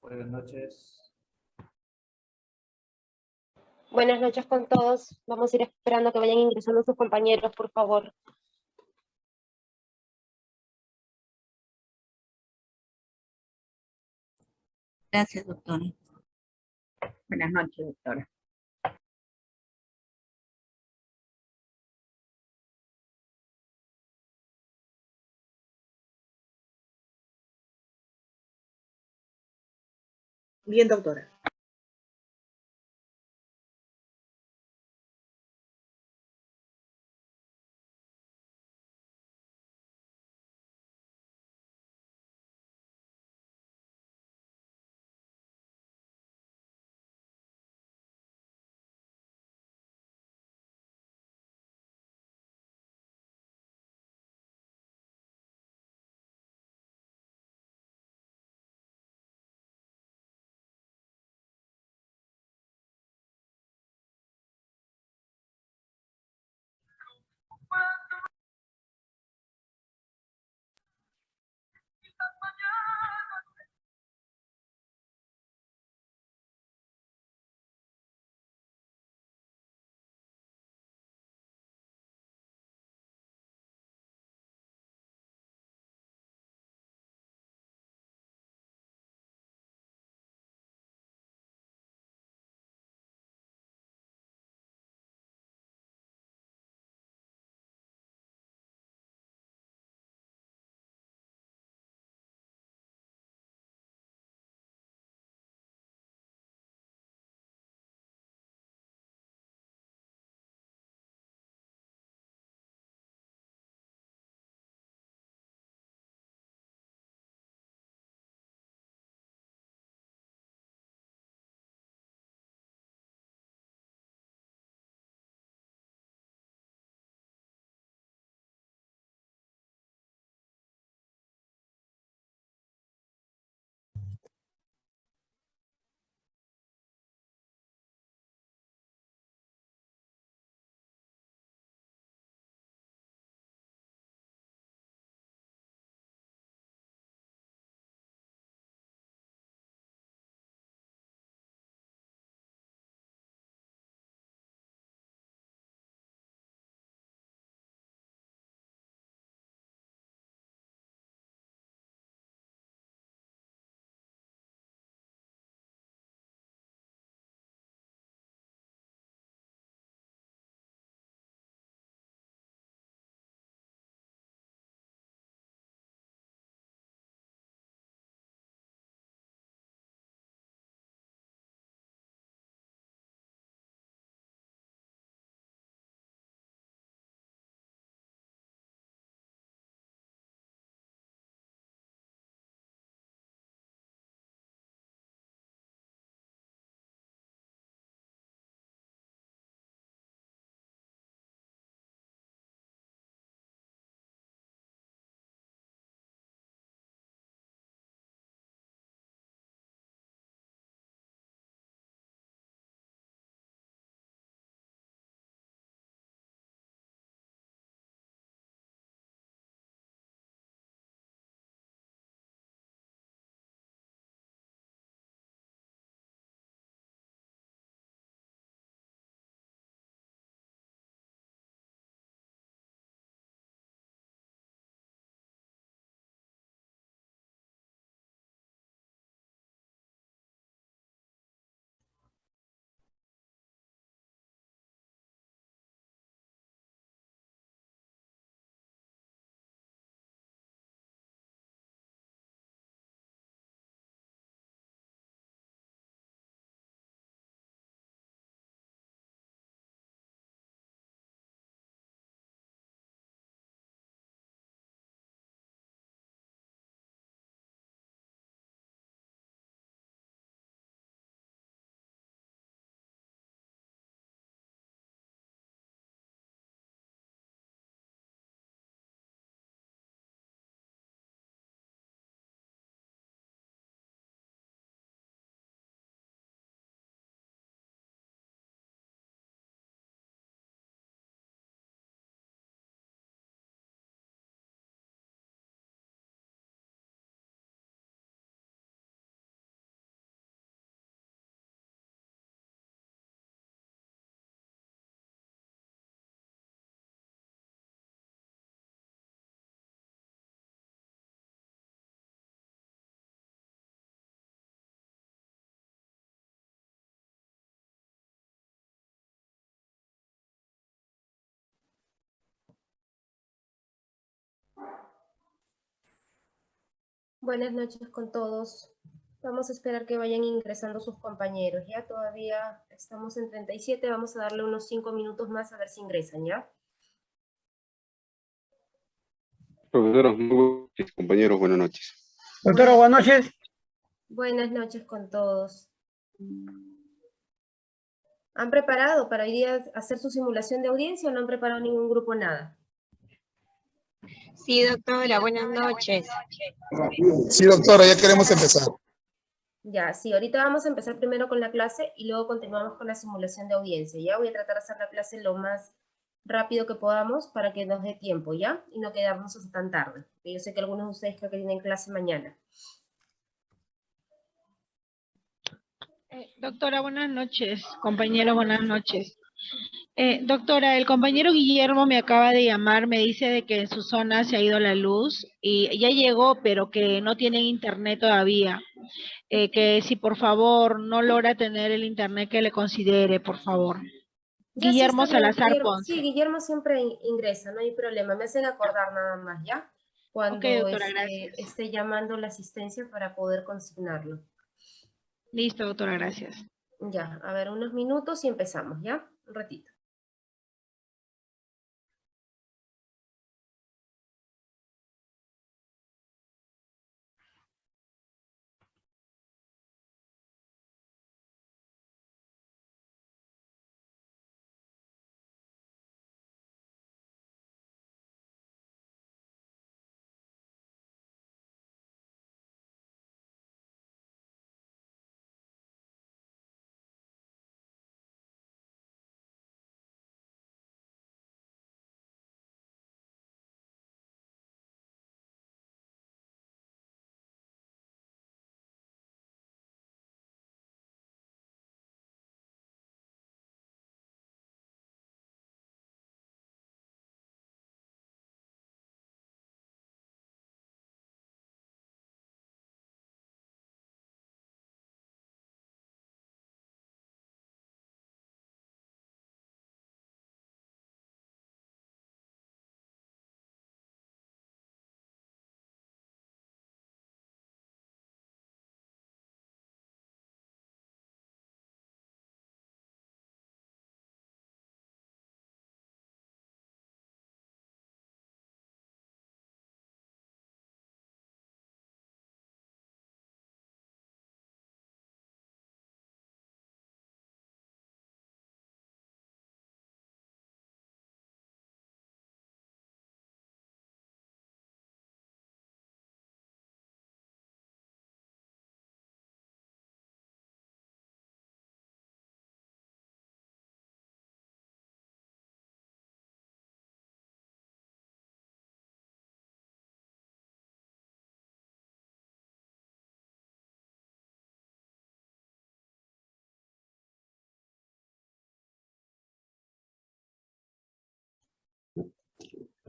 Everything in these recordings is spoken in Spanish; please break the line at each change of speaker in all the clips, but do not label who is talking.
Buenas noches.
Buenas noches con todos. Vamos a ir esperando que vayan ingresando sus compañeros, por favor.
Gracias, doctora.
Buenas noches, doctora.
Bien, doctora.
Buenas noches con todos. Vamos a esperar que vayan ingresando sus compañeros, ¿ya? Todavía estamos en 37, vamos a darle unos 5 minutos más a ver si ingresan, ¿ya?
Profesora, muy buenas noches, compañeros, buenas noches.
Doctora, buenas noches.
Buenas noches con todos. ¿Han preparado para hoy día hacer su simulación de audiencia o no han preparado ningún grupo nada?
Sí, doctora, buenas noches.
Sí, doctora, ya queremos empezar.
Ya, sí, ahorita vamos a empezar primero con la clase y luego continuamos con la simulación de audiencia, ¿ya? Voy a tratar de hacer la clase lo más rápido que podamos para que nos dé tiempo, ¿ya? Y no quedarnos hasta tan tarde. Yo sé que algunos de ustedes creo que tienen clase mañana.
Eh, doctora, buenas noches. Compañero, buenas noches. Eh, doctora, el compañero Guillermo me acaba de llamar, me dice de que en su zona se ha ido la luz y ya llegó, pero que no tienen internet todavía. Eh, que si por favor no logra tener el internet que le considere, por favor.
Sí,
Guillermo
bien,
Salazar
Guillermo-
Ponce.
Sí, Guillermo siempre in- ingresa, no hay problema. Me hacen acordar nada más, ¿ya? Cuando
doctora, gracias.
esté llamando la asistencia para poder consignarlo.
Listo, doctora, gracias.
Ya, a ver, unos minutos y empezamos, ¿ya? Ratito.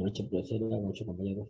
Noches, profesora. Buenas noches, compañeros.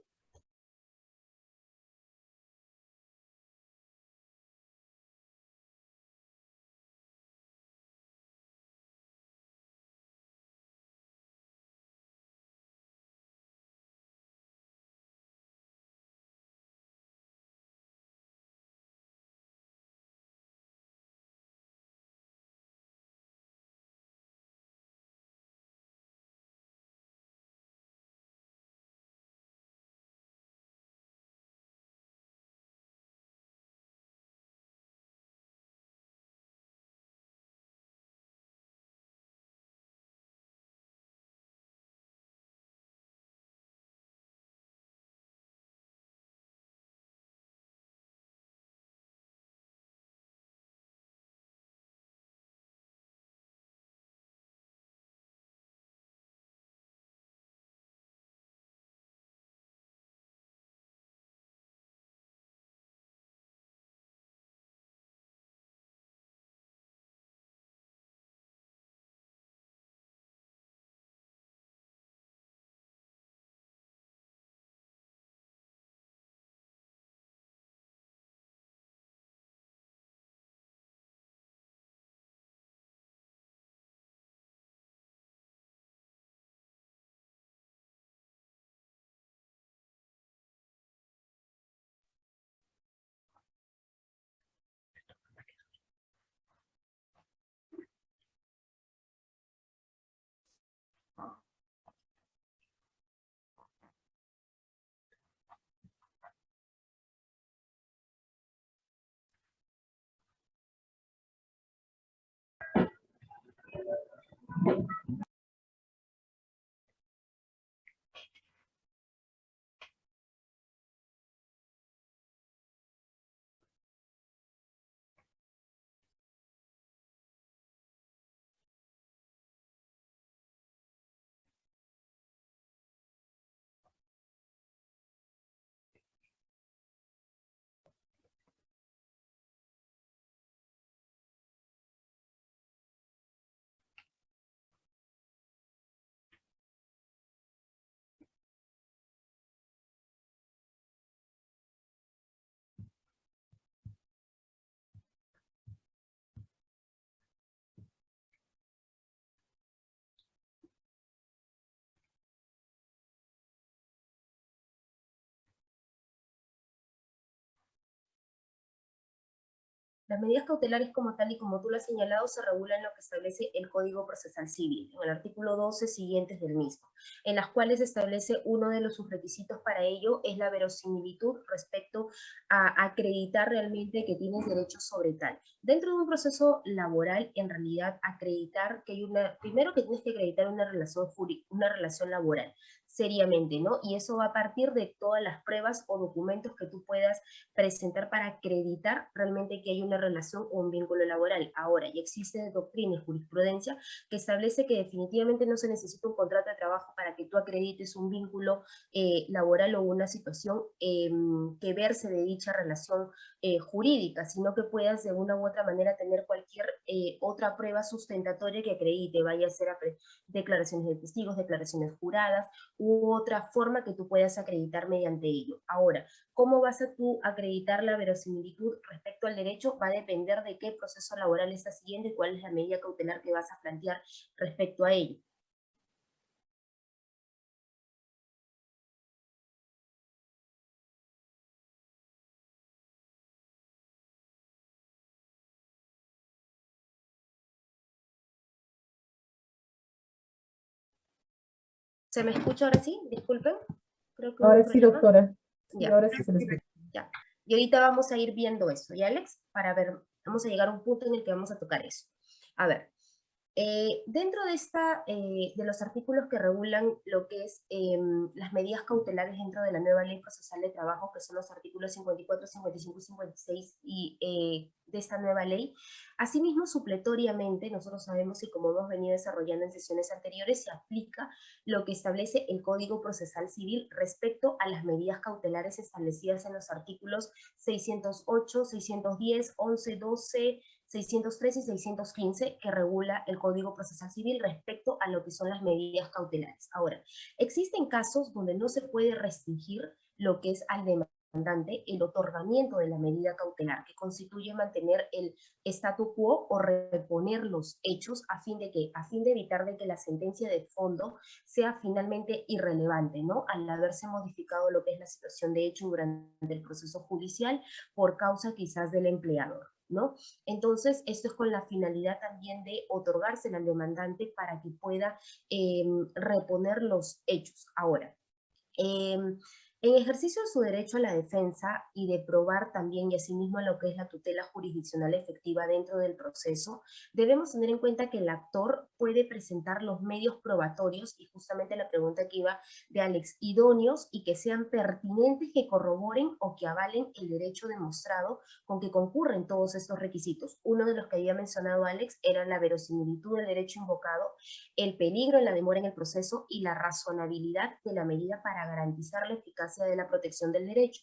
Las medidas cautelares como tal y como tú lo has señalado se regulan en lo que establece el Código Procesal Civil, en el artículo 12 siguientes del mismo, en las cuales establece uno de los subrequisitos para ello es la verosimilitud respecto a acreditar realmente que tienes derechos sobre tal. Dentro de un proceso laboral, en realidad, acreditar que hay una, primero que tienes que acreditar una relación, una relación laboral, seriamente, ¿no? Y eso va a partir de todas las pruebas o documentos que tú puedas presentar para acreditar realmente que hay una relación o un vínculo laboral. Ahora, ya existe doctrina y jurisprudencia que establece que definitivamente no se necesita un contrato de trabajo para que tú acredites un vínculo eh, laboral o una situación em, que verse de dicha relación eh, jurídica, sino que puedas de una u otra manera tener cualquier eh, otra prueba sustentatoria que acredite, vaya a ser declaraciones de testigos, declaraciones juradas, u otra forma que tú puedas acreditar mediante ello. Ahora, ¿cómo vas a tú acreditar la verosimilitud respecto al derecho? Va a depender de qué proceso laboral estás siguiendo y cuál es la medida cautelar que vas a plantear respecto a ello. ¿Se me escucha ahora sí? Disculpen. Creo que hubo
Ahora sí,
problema.
doctora. Sí,
Ya.
ahora sí se les escucha.
Y ahorita vamos a ir viendo eso, ¿ya Alex? Para ver, vamos a llegar a un punto en el que vamos a tocar eso. A ver, eh, dentro de, esta, eh, de los artículos que regulan lo que es em, las medidas cautelares dentro de la nueva ley procesal de trabajo, que son los artículos 54, 55 y 56 y, eh, de esta nueva ley, asimismo supletoriamente, nosotros sabemos y como hemos venido desarrollando en sesiones anteriores, se aplica lo que establece el Código Procesal Civil respecto a las medidas cautelares establecidas en los artículos 608, 610, 11, 12, 613 y 615 que regula el Código Procesal Civil respecto a lo que son las medidas cautelares. Ahora, existen casos donde no se puede restringir lo que es al demandante el otorgamiento de la medida cautelar, que constituye mantener el statu quo o reponer los hechos a fin de que, a fin de evitar de que la sentencia de fondo sea finalmente irrelevante, ¿no? Al haberse modificado lo que es la situación de hecho durante el proceso judicial por causa quizás del empleador. ¿No? Entonces, esto es con la finalidad también de otorgársela al demandante para que pueda em, reponer los hechos. Ahora, em, en ejercicio de su derecho a la defensa y de probar también y asimismo lo que es la tutela jurisdiccional efectiva dentro del proceso, debemos tener en cuenta que el actor puede presentar los medios probatorios, y justamente la pregunta que iba de Alex, idóneos y que sean pertinentes, que corroboren o que avalen el derecho demostrado con que concurren todos estos requisitos. Uno de los que había mencionado Alex era la verosimilitud del derecho invocado, el peligro en la demora en el proceso y la razonabilidad de la medida para garantizar la eficacia de la protección del derecho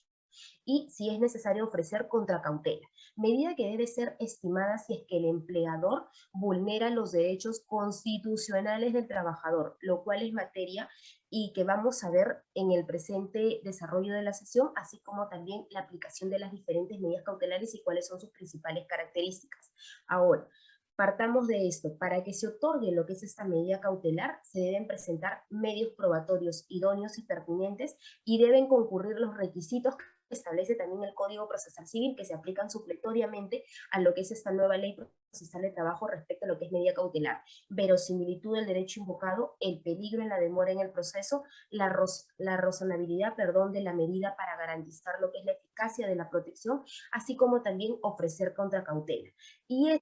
y si es necesario ofrecer contracautela, medida que debe ser estimada si es que el empleador vulnera los derechos constitucionales del trabajador, lo cual es materia y que vamos a ver en el presente desarrollo de la sesión, así como también la aplicación de las diferentes medidas cautelares y cuáles son sus principales características. Ahora, Partamos de esto, para que se otorgue lo que es esta medida cautelar, se deben presentar medios probatorios idóneos y pertinentes y deben concurrir los requisitos que establece también el Código Procesal Civil que se aplican supletoriamente a lo que es esta nueva ley procesal de trabajo respecto a lo que es medida cautelar. Verosimilitud del derecho invocado, el peligro en la demora en el proceso, la, la razonabilidad perdón, de la medida para garantizar lo que es la eficacia de la protección, así como también ofrecer contracautela. Y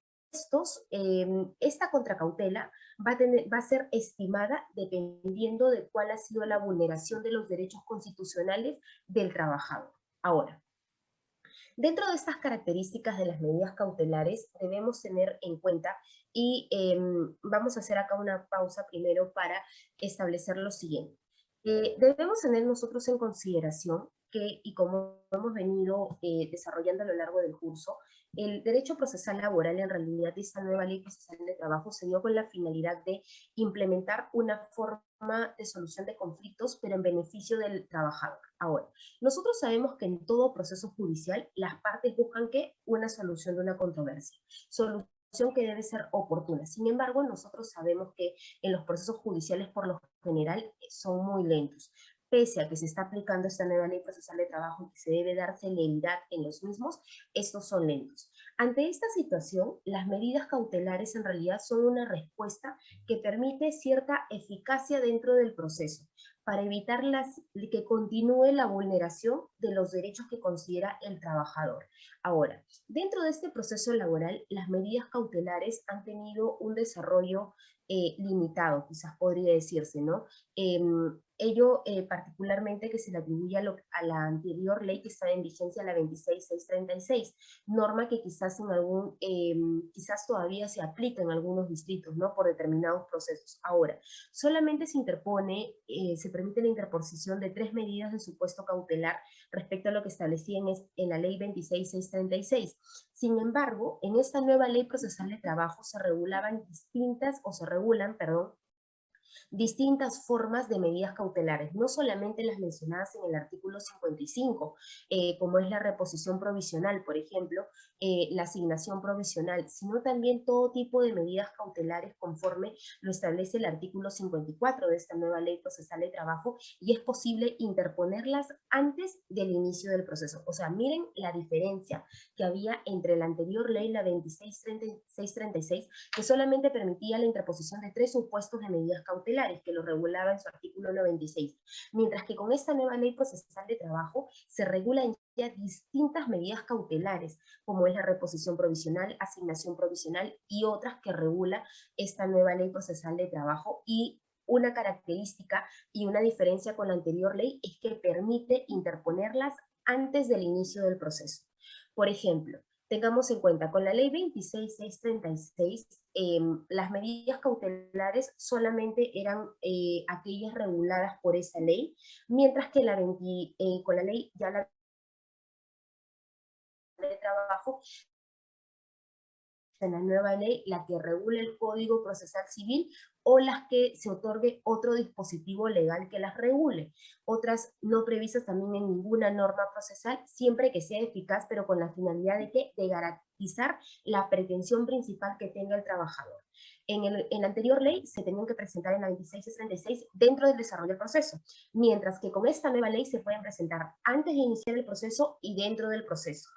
em, esta contracautela va a, tener, va a ser estimada dependiendo de cuál ha sido la vulneración de los derechos constitucionales del trabajador. Ahora, Dentro de estas características de las medidas cautelares debemos tener en cuenta y em, vamos a hacer acá una pausa primero para establecer lo siguiente. Eh, debemos tener nosotros en consideración que, y como hemos venido eh, desarrollando a lo largo del curso, el derecho procesal laboral en realidad esta nueva ley procesal de trabajo se dio con la finalidad de implementar una forma de solución de conflictos, pero en beneficio del trabajador. Ahora, nosotros sabemos que en todo proceso judicial las partes buscan que una solución de una controversia. Solución que debe ser oportuna. Sin embargo, nosotros sabemos que en los procesos judiciales por lo general son muy lentos pese a que se está aplicando esta nueva ley procesal de trabajo que se debe dar celeridad en los mismos, estos son lentos. Ante esta situación, las medidas cautelares en realidad son una respuesta que permite cierta eficacia dentro del proceso para evitar las, que continúe la vulneración de los derechos que considera el trabajador. Ahora, dentro de este proceso laboral, las medidas cautelares han tenido un desarrollo eh, limitado, quizás podría decirse, ¿no? Em, ello eh, particularmente que se le atribuye a, la anterior ley que estaba en vigencia, la 26636, norma que quizás en algún, em, quizás todavía se aplica en algunos distritos, ¿no? Por determinados procesos. Ahora, solamente se interpone, eh, se permite la interposición de tres medidas de supuesto cautelar respecto a lo que establecía en, en la ley 26636. Sin embargo, en esta nueva ley procesal de trabajo se regulaban distintas, o se regulan, perdón, distintas formas de medidas cautelares, no solamente las mencionadas en el artículo 55, eh, como es la reposición provisional, por ejemplo, eh, la asignación provisional, sino también todo tipo de medidas cautelares conforme lo establece el artículo 54 de esta nueva ley procesal de trabajo y es posible interponerlas antes del inicio del proceso. O sea, miren la diferencia que había entre la anterior ley, la 2636, que solamente permitía la interposición de tres supuestos de medidas cautelares que lo regulaba en su artículo 96, mientras que con esta nueva ley procesal de trabajo se regulan ya distintas medidas cautelares, como es la reposición provisional, asignación provisional y otras que regula esta nueva ley procesal de trabajo y una característica y una diferencia con la anterior ley es que permite interponerlas antes del inicio del proceso. Por ejemplo, tengamos en cuenta, con la ley 26636, eh, las medidas cautelares solamente eran eh, aquellas reguladas por esa ley, mientras que la eh, con la ley ya la de trabajo en la nueva ley la que regula el Código Procesal Civil o las que se otorgue otro dispositivo legal que las regule. Otras no previstas también en ninguna norma procesal, siempre que sea eficaz, pero con la finalidad de, que, de garantizar la pretensión principal que tenga el trabajador. En, el, en, la anterior ley se tenían que presentar en la 2666 dentro del desarrollo del proceso, mientras que con esta nueva ley se pueden presentar antes de iniciar el proceso y dentro del proceso.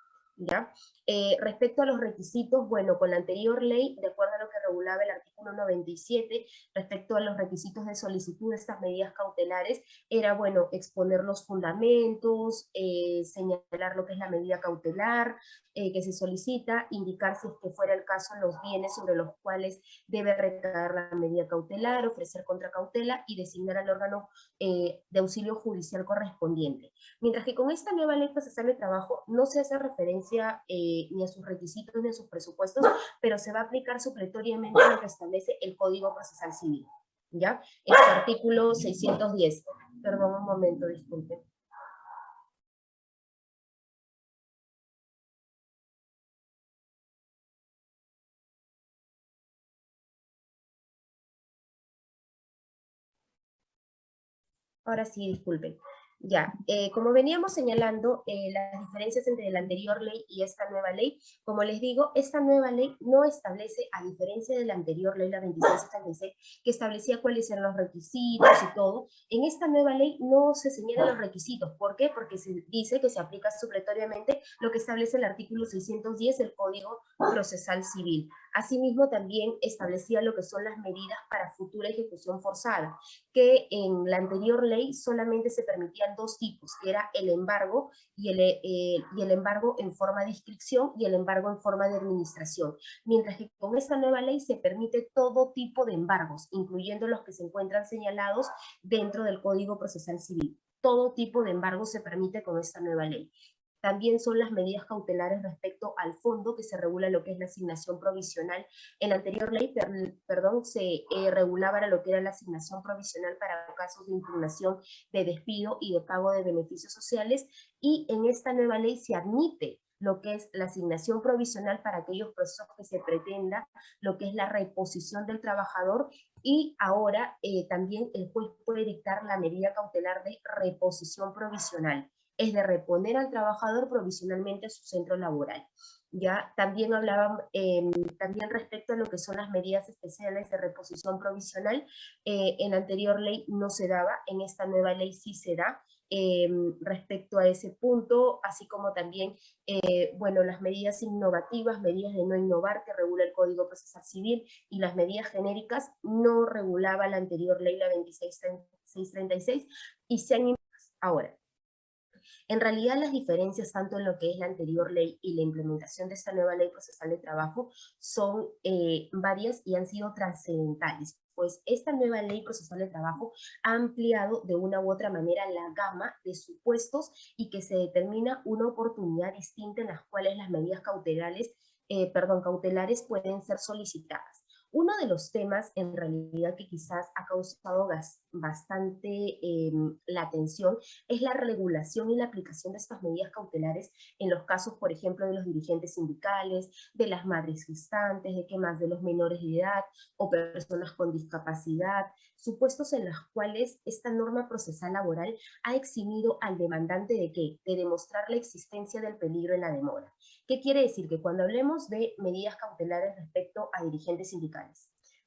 Eh, respecto a los requisitos, bueno, con la anterior ley, de acuerdo a lo que regulaba el artículo 97, respecto a los requisitos de solicitud de estas medidas cautelares, era, bueno, exponer los fundamentos, eh, señalar lo que es la medida cautelar eh, que se solicita, indicar si es que fuera el caso los bienes sobre los cuales debe recaer la medida cautelar, ofrecer contracautela y designar al órgano de auxilio judicial correspondiente. Mientras que con esta nueva ley procesal de trabajo no se hace referencia ni a sus requisitos ni a sus presupuestos, pero se va a aplicar supletoriamente lo que establece el Código Procesal Civil. ¿Ya? Este artículo 610. Perdón, un momento, disculpen. Ahora sí, disculpen. Ya, eh, como veníamos señalando, eh, las diferencias entre la anterior ley y esta nueva ley, como les digo, esta nueva ley no establece, a diferencia de la anterior ley, la 2676, que establecía cuáles eran los requisitos y todo, en esta nueva ley no se señalan los requisitos. ¿Por qué? Porque se dice que se aplica supletoriamente lo que establece el artículo 610 del Código Procesal Civil. Asimismo, también establecía lo que son las medidas para futura ejecución forzada, que en la anterior ley solamente se permitían dos tipos, era el embargo y el, eh, y el embargo en forma de inscripción y el embargo en forma de administración. Mientras que con esta nueva ley se permite todo tipo de embargos, incluyendo los que se encuentran señalados dentro del Código Procesal Civil. Todo tipo de embargo se permite con esta nueva ley. También son las medidas cautelares respecto al fondo que se regula lo que es la asignación provisional. En la anterior ley, perdón, se eh, regulaba lo que era la asignación provisional para casos de impugnación de despido y de pago de beneficios sociales. Y en esta nueva ley se admite lo que es la asignación provisional para aquellos procesos que se pretenda, lo que es la reposición del trabajador. Y ahora eh, también el juez puede dictar la medida cautelar de reposición provisional es de reponer al trabajador provisionalmente a su centro laboral. Ya también hablaban, em, también respecto a lo que son las medidas especiales de reposición provisional, eh, en la anterior ley no se daba, en esta nueva ley sí se da, em, respecto a ese punto, así como también, eh, bueno, las medidas innovativas, medidas de no innovar que regula el Código Procesal Civil y las medidas genéricas no regulaba la anterior ley, la 2636, y se han Ahora, en realidad las diferencias tanto en lo que es la anterior ley y la implementación de esta nueva ley procesal de trabajo son eh, varias y han sido trascendentales pues esta nueva ley procesal de trabajo ha ampliado de una u otra manera la gama de supuestos y que se determina una oportunidad distinta en las cuales las medidas cautelares, eh, perdón, cautelares pueden ser solicitadas. Uno de los temas en realidad que quizás ha causado bastante em, la atención es la regulación y la aplicación de estas medidas cautelares en los casos, por ejemplo, de los dirigentes sindicales, de las madres gestantes, de que más de los menores de edad o personas con discapacidad, supuestos en los cuales esta norma procesal laboral ha eximido al demandante de qué? De demostrar la existencia del peligro en la demora. ¿Qué quiere decir? Que cuando hablemos de medidas cautelares respecto a dirigentes sindicales,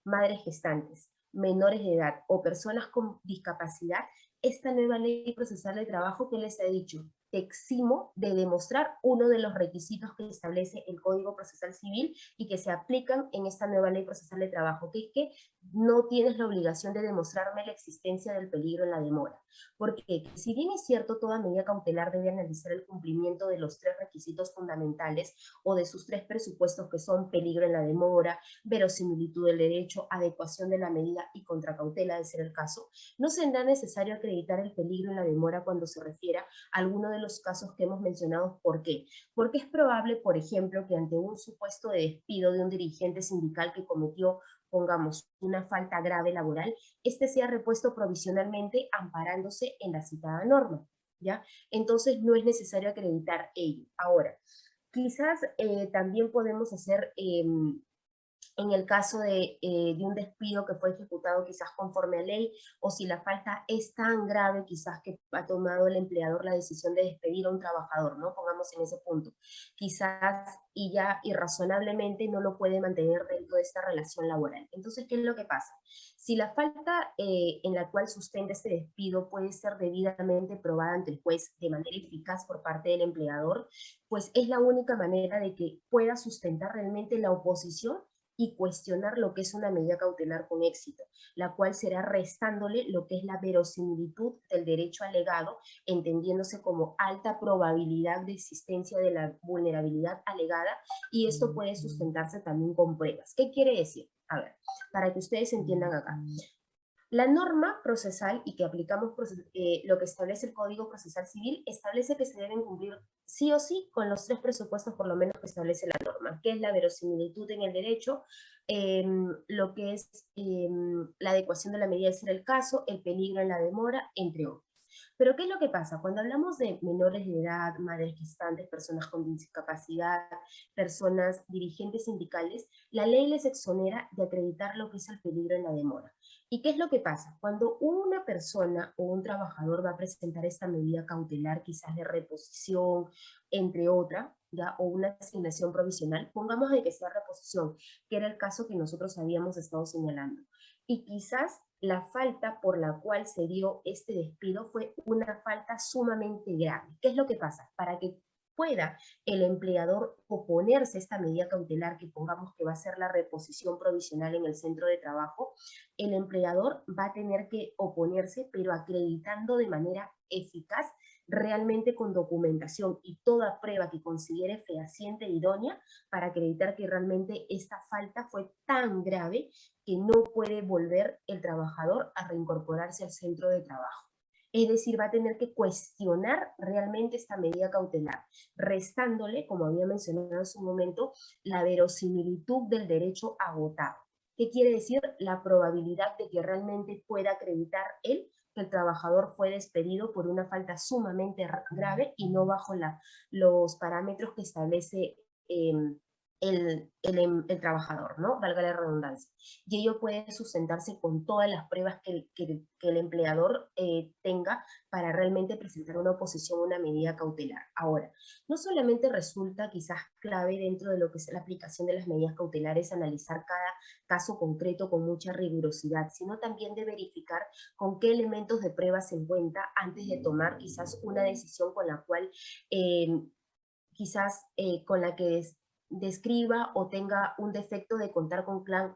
madres gestantes, menores de edad o personas con discapacidad, esta nueva ley procesal de trabajo que les he dicho, te eximo de demostrar uno de los requisitos que establece el Código Procesal Civil y que se aplican en esta nueva ley procesal de trabajo, que es que no tienes la obligación de demostrarme la existencia del peligro en la demora. Porque si bien es cierto, toda medida cautelar debe analizar el cumplimiento de los tres requisitos fundamentales o de sus tres presupuestos que son peligro en la demora, verosimilitud del derecho, adecuación de la medida y contracautela de ser el caso, no será necesario acreditar el peligro en la demora cuando se refiera a alguno de los casos que hemos mencionado. ¿Por qué? Porque es probable, por ejemplo, que ante un supuesto de despido de un dirigente sindical que cometió pongamos una falta grave laboral, este sea repuesto provisionalmente amparándose en la citada norma, ¿ya? Entonces no es necesario acreditar ello. Ahora, quizás eh, también podemos hacer em, en el caso eh, de, un despido que fue ejecutado quizás conforme a ley, o si la falta es tan grave quizás que ha tomado el empleador la decisión de despedir a un trabajador, ¿no? Pongamos en ese punto. Quizás y ya irrazonablemente no lo puede mantener dentro de esta relación laboral. Entonces, ¿qué es lo que pasa? Si la falta eh, en la cual sustenta este despido puede ser debidamente probada ante el juez de manera eficaz por parte del empleador, pues es la única manera de que pueda sustentar realmente la oposición y cuestionar lo que es una medida cautelar con éxito, la cual será restándole lo que es la verosimilitud del derecho alegado, entendiéndose como alta probabilidad de existencia de la vulnerabilidad alegada, y esto puede sustentarse también con pruebas. ¿Qué quiere decir? A ver, para que ustedes entiendan acá. La norma procesal y que aplicamos eh, lo que establece el Código Procesal Civil establece que se deben cumplir sí o sí con los tres presupuestos por lo menos que establece la norma, que es la verosimilitud en el derecho, em, lo que es em, la adecuación de la medida de ser el caso, el peligro en la demora, entre otros. Pero ¿qué es lo que pasa? Cuando hablamos de menores de edad, madres gestantes, personas con discapacidad, personas dirigentes sindicales, la ley les exonera de acreditar lo que es el peligro en la demora. ¿Y qué es lo que pasa? Cuando una persona o un trabajador va a presentar esta medida cautelar, quizás de reposición, entre otras, ¿ya? o una asignación provisional, pongamos de que sea reposición, que era el caso que nosotros habíamos estado señalando. Y quizás la falta por la cual se dio este despido fue una falta sumamente grave. ¿Qué es lo que pasa? Para que pueda el empleador oponerse a esta medida cautelar que pongamos que va a ser la reposición provisional en el centro de trabajo, el empleador va a tener que oponerse, pero acreditando de manera eficaz, realmente con documentación y toda prueba que considere fehaciente e idónea para acreditar que realmente esta falta fue tan grave que no puede volver el trabajador a reincorporarse al centro de trabajo. Es decir, va a tener que cuestionar realmente esta medida cautelar, restándole, como había mencionado en su momento, la verosimilitud del derecho agotado. ¿Qué quiere decir? La probabilidad de que realmente pueda acreditar él que el trabajador fue despedido por una falta sumamente grave y no bajo los parámetros que establece em, el, el, el, trabajador, ¿no? Valga la redundancia. Y ello puede sustentarse con todas las pruebas que, que, que el empleador eh, tenga para realmente presentar una oposición a una medida cautelar. Ahora, no solamente resulta quizás clave dentro de lo que es la aplicación de las medidas cautelares analizar cada caso concreto con mucha rigurosidad, sino también de verificar con qué elementos de prueba se encuentra antes de tomar quizás una decisión con la cual eh, quizás eh, con la que describa o tenga un defecto de contar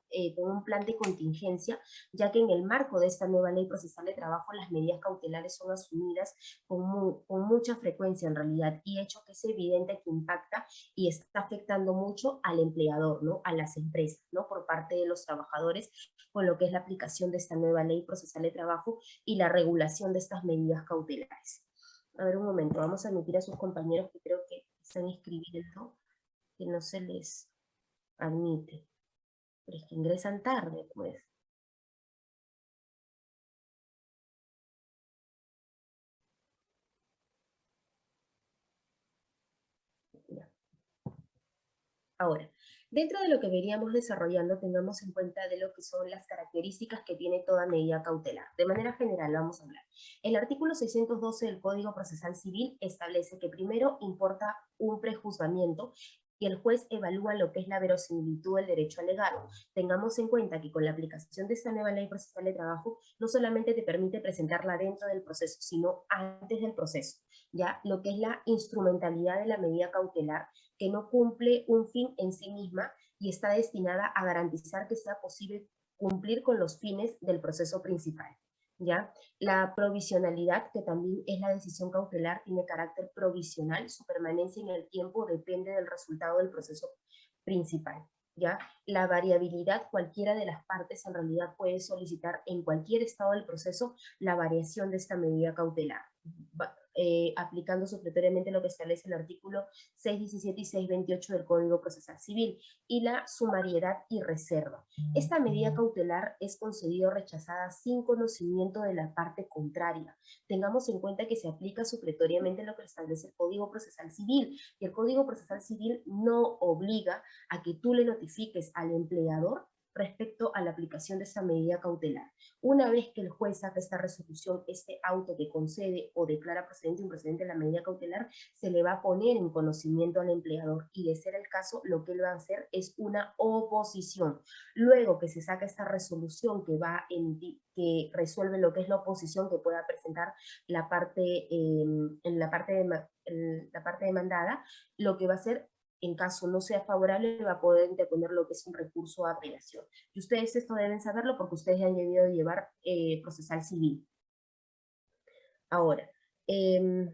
eh, con, un plan de contingencia, ya que en el marco de esta nueva ley procesal de trabajo las medidas cautelares son asumidas con, con mucha frecuencia en realidad y hecho que es evidente que impacta y está afectando mucho al empleador, ¿no? a las empresas, ¿no? por parte de los trabajadores, con lo que es la aplicación de esta nueva ley procesal de trabajo y la regulación de estas medidas cautelares. A ver un momento, vamos a admitir a sus compañeros que creo que están escribiendo que no se les admite. Pero es que ingresan tarde, pues. Ahora, dentro de lo que veríamos desarrollando, tengamos en cuenta de lo que son las características que tiene toda medida cautelar. De manera general, vamos a hablar. El artículo 612 del Código Procesal Civil establece que primero importa un prejuzgamiento y el juez evalúa lo que es la verosimilitud del derecho alegado. Tengamos en cuenta que con la aplicación de esta nueva ley procesal de trabajo, no solamente te permite presentarla dentro del proceso, sino antes del proceso, ya lo que es la instrumentalidad de la medida cautelar, que no cumple un fin en sí misma y está destinada a garantizar que sea posible cumplir con los fines del proceso principal. ¿Ya? La provisionalidad, que también es la decisión cautelar, tiene carácter provisional, su permanencia en el tiempo depende del resultado del proceso principal. ¿Ya? La variabilidad, cualquiera de las partes en realidad puede solicitar en cualquier estado del proceso la variación de esta medida cautelar eh, aplicando supletoriamente lo que establece el artículo 617 y 628 del Código Procesal Civil, y la sumariedad y reserva. Esta medida cautelar es concedida o rechazada sin conocimiento de la parte contraria. Tengamos en cuenta que se aplica supletoriamente lo que establece el Código Procesal Civil, y el Código Procesal Civil no obliga a que tú le notifiques al empleador respecto a la aplicación de esa medida cautelar. Una vez que el juez saca esta resolución, este auto que concede o declara procedente o improcedente la medida cautelar, se le va a poner en conocimiento al empleador y de ser el caso, lo que él va a hacer es una oposición. Luego que se saca esta resolución que va en, que resuelve lo que es la oposición que pueda presentar la parte, eh, en la parte, de, la parte demandada, lo que va a hacer en caso no sea favorable, va a poder interponer lo que es un recurso a apelación. Y ustedes esto deben saberlo porque ustedes han debido llevar eh, procesal civil. Ahora, eh,